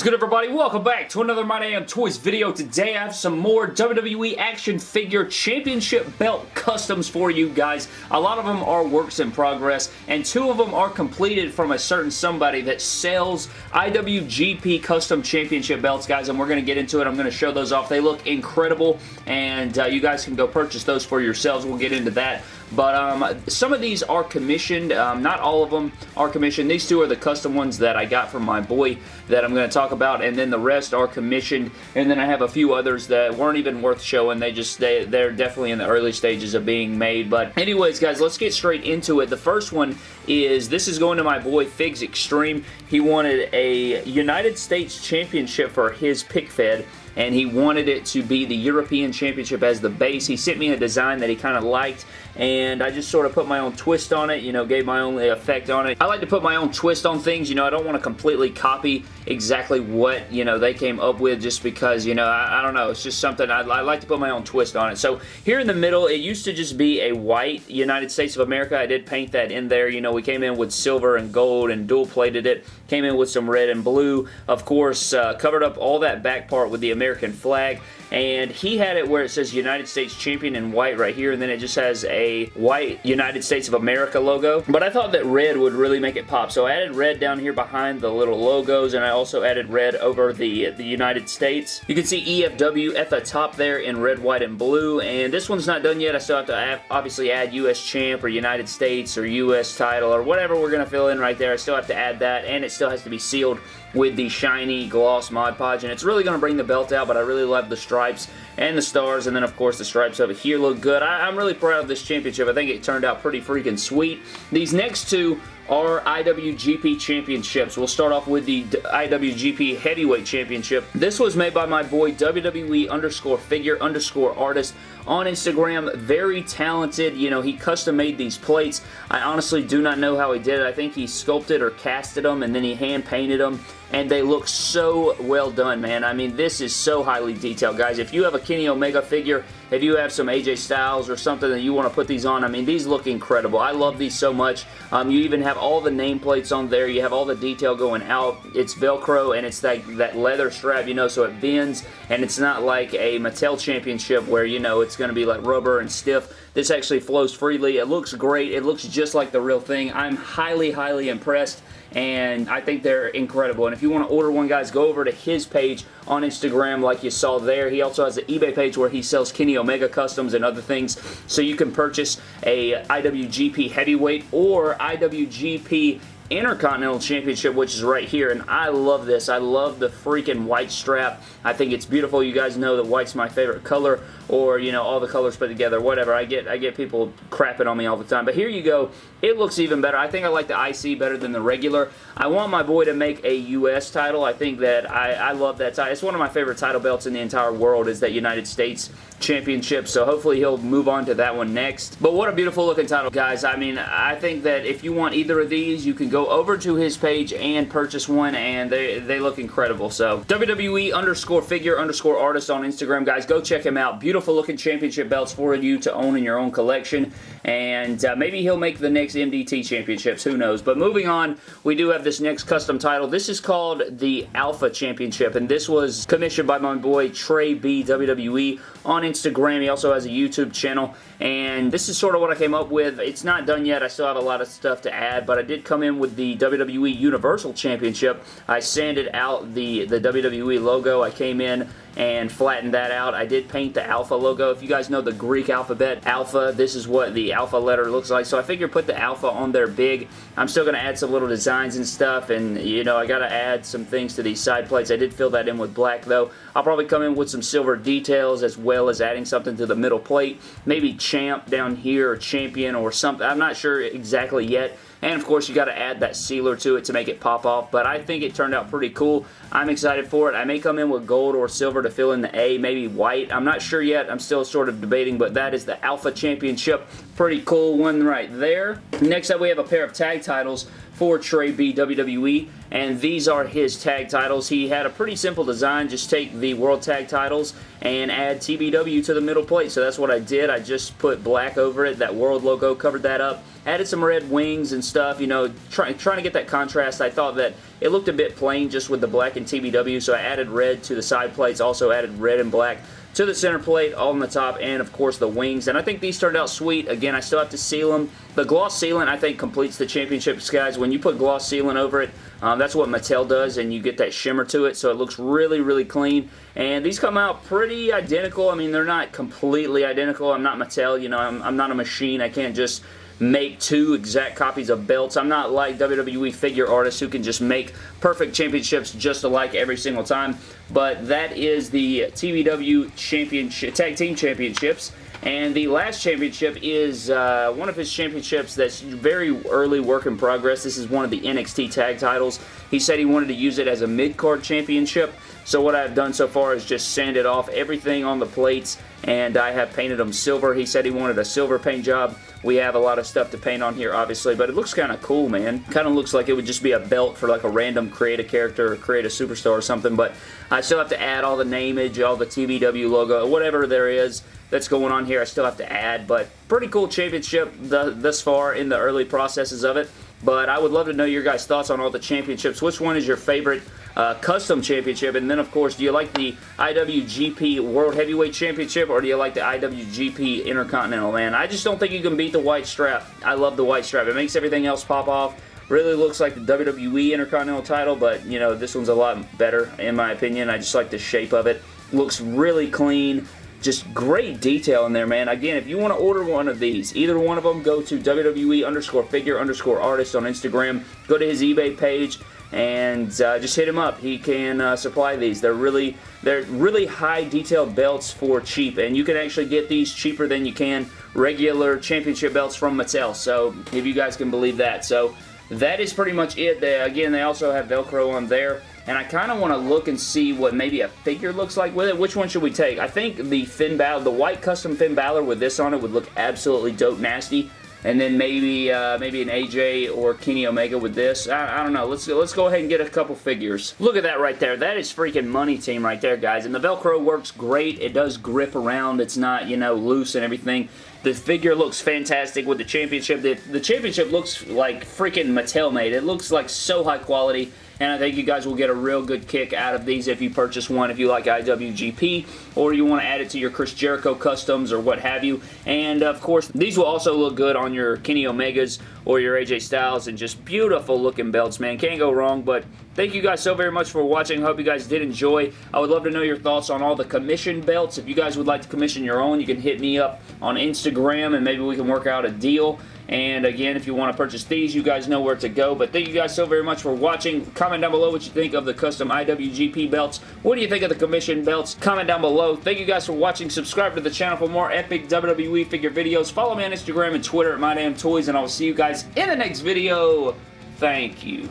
is good everybody? Welcome back to another My Damn Toys video. Today I have some more WWE Action Figure Championship Belt Customs for you guys. A lot of them are works in progress and two of them are completed from a certain somebody that sells IWGP Custom Championship Belts guys and we're going to get into it. I'm going to show those off. They look incredible and uh, you guys can go purchase those for yourselves. We'll get into that. But um, some of these are commissioned. Um, not all of them are commissioned. These two are the custom ones that I got from my boy that I'm going to talk about. And then the rest are commissioned. And then I have a few others that weren't even worth showing. They just, they, they're definitely in the early stages of being made. But anyways, guys, let's get straight into it. The first one is, this is going to my boy Figs Extreme. He wanted a United States Championship for his pick fed and he wanted it to be the European Championship as the base. He sent me a design that he kind of liked and I just sort of put my own twist on it, you know, gave my own effect on it. I like to put my own twist on things, you know, I don't want to completely copy exactly what, you know, they came up with just because, you know, I, I don't know, it's just something, I, I, like to put my own twist on it. So here in the middle, it used to just be a white United States of America. I did paint that in there, you know, we came in with silver and gold and dual plated it, came in with some red and blue, of course, uh, covered up all that back part with the American flag, and he had it where it says United States Champion in white right here, and then it just has a white United States of America logo. But I thought that red would really make it pop, so I added red down here behind the little logos, and I also added red over the, the United States. You can see EFW at the top there in red, white, and blue, and this one's not done yet. I still have to obviously add US Champ or United States or US title or whatever we're going to fill in right there. I still have to add that, and it still has to be sealed with the shiny gloss Mod Podge, and it's really going to bring the belt out, but I really love the stripes and the stars, and then of course the stripes over here look good. I, am really proud of this championship. I think it turned out pretty freaking sweet. These next two are IWGP Championships. We'll start off with the IWGP Heavyweight Championship. This was made by my boy WWE underscore figure underscore artist on Instagram. Very talented. You know, he custom made these plates. I honestly do not know how he did it. I think he sculpted or casted them and then he hand painted them and they look so well done, man. I mean, this is so highly detailed, guys. If you have a Kenny Omega figure, if you have some AJ Styles or something that you want to put these on, I mean, these look incredible. I love these so much. Um, you even have all the nameplates on there. You have all the detail going out. It's Velcro, and it's that, that leather strap, you know, so it bends, and it's not like a Mattel Championship where, you know, it's going to be like rubber and stiff. This actually flows freely. It looks great. It looks just like the real thing. I'm highly, highly impressed and I think they're incredible. And if you want to order one, guys, go over to his page on Instagram like you saw there. He also has an eBay page where he sells Kenny Omega Customs and other things, so you can purchase a IWGP Heavyweight or IWGP Intercontinental Championship, which is right here, and I love this. I love the freaking white strap. I think it's beautiful. You guys know that white's my favorite color, or, you know, all the colors put together, whatever. I get I get people crapping on me all the time, but here you go. It looks even better. I think I like the IC better than the regular. I want my boy to make a U.S. title. I think that I, I love that title. It's one of my favorite title belts in the entire world is that United States Championship, so hopefully he'll move on to that one next. But what a beautiful looking title, guys. I mean, I think that if you want either of these, you can go over to his page and purchase one, and they, they look incredible. So, WWE underscore figure underscore artist on Instagram, guys. Go check him out. Beautiful looking championship belts for you to own in your own collection, and uh, maybe he'll make the next MDT championships. Who knows? But moving on, we do have this next custom title. This is called the Alpha Championship, and this was commissioned by my boy Trey B WWE on Instagram. He also has a YouTube channel, and this is sort of what I came up with. It's not done yet. I still have a lot of stuff to add, but I did come in with the WWE Universal Championship. I sanded out the, the WWE logo. I came in and flattened that out. I did paint the Alpha logo. If you guys know the Greek alphabet, Alpha, this is what the Alpha letter looks like. So I figured put the Alpha on there big. I'm still going to add some little designs and stuff, and, you know, I got to add some things to these side plates. I did fill that in with black, though. I'll probably come in with some silver details as well as adding something to the middle plate. Maybe Champ down here or Champion or something. I'm not sure exactly yet. And of course, you got to add that sealer to it to make it pop off. But I think it turned out pretty cool. I'm excited for it. I may come in with gold or silver to fill in the A, maybe white. I'm not sure yet. I'm still sort of debating, but that is the Alpha Championship. Pretty cool one right there. Next up, we have a pair of tag titles for Trey B WWE and these are his tag titles. He had a pretty simple design, just take the World Tag titles and add TBW to the middle plate. So that's what I did. I just put black over it. That World logo covered that up. Added some red wings and stuff, you know, try, trying to get that contrast. I thought that it looked a bit plain just with the black and TBW, so I added red to the side plates, also added red and black to the center plate, all on the top, and of course the wings. And I think these turned out sweet. Again, I still have to seal them. The gloss sealant, I think, completes the championships, guys. When you put gloss sealant over it, um, that's what Mattel does, and you get that shimmer to it, so it looks really, really clean. And these come out pretty identical. I mean, they're not completely identical. I'm not Mattel, you know, I'm, I'm not a machine. I can't just make two exact copies of belts. I'm not like WWE figure artists who can just make perfect championships just alike every single time, but that is the TBW championship, Tag Team Championships. And the last championship is uh, one of his championships that's very early work in progress. This is one of the NXT tag titles. He said he wanted to use it as a mid-card championship. So what I've done so far is just sanded off everything on the plates and I have painted them silver. He said he wanted a silver paint job. We have a lot of stuff to paint on here, obviously, but it looks kind of cool, man. Kind of looks like it would just be a belt for like a random create a character or create a superstar or something, but I still have to add all the namage, all the TBW logo, whatever there is that's going on here I still have to add, but pretty cool championship thus far in the early processes of it. But I would love to know your guys' thoughts on all the championships. Which one is your favorite uh, custom championship? And then, of course, do you like the IWGP World Heavyweight Championship or do you like the IWGP Intercontinental, man? I just don't think you can beat the white strap. I love the white strap. It makes everything else pop off. Really looks like the WWE Intercontinental title, but, you know, this one's a lot better, in my opinion. I just like the shape of it. Looks really clean. Just great detail in there, man. Again, if you want to order one of these, either one of them, go to WWE underscore figure underscore artist on Instagram. Go to his eBay page and uh, just hit him up. He can uh, supply these. They're really they're really high detailed belts for cheap, and you can actually get these cheaper than you can regular championship belts from Mattel. So if you guys can believe that. So that is pretty much it. They, again, they also have Velcro on there and I kind of want to look and see what maybe a figure looks like with it. Which one should we take? I think the Finn Balor, the white custom Finn Balor with this on it would look absolutely dope nasty. And then maybe uh, maybe an AJ or Kenny Omega with this. I, I, don't know. Let's let's go ahead and get a couple figures. Look at that right there. That is freaking money team right there, guys. And the Velcro works great. It does grip around. It's not, you know, loose and everything. The figure looks fantastic with the championship. The, the championship looks like freaking Mattel made. It looks like so high quality and I think you guys will get a real good kick out of these if you purchase one if you like IWGP or you want to add it to your Chris Jericho customs or what have you. And of course, these will also look good on your Kenny Omegas or your AJ Styles and just beautiful looking belts, man. Can't go wrong, but thank you guys so very much for watching. Hope you guys did enjoy. I would love to know your thoughts on all the commission belts. If you guys would like to commission your own, you can hit me up on Instagram and maybe we can work out a deal. And again, if you want to purchase these, you guys know where to go. But thank you guys so very much for watching. Comment down below what you think of the custom IWGP belts. What do you think of the commission belts? Comment down below. Thank you guys for watching. Subscribe to the channel for more epic WWE figure videos. Follow me on Instagram and Twitter at MyDamnToys, and I will see you guys in the next video. Thank you.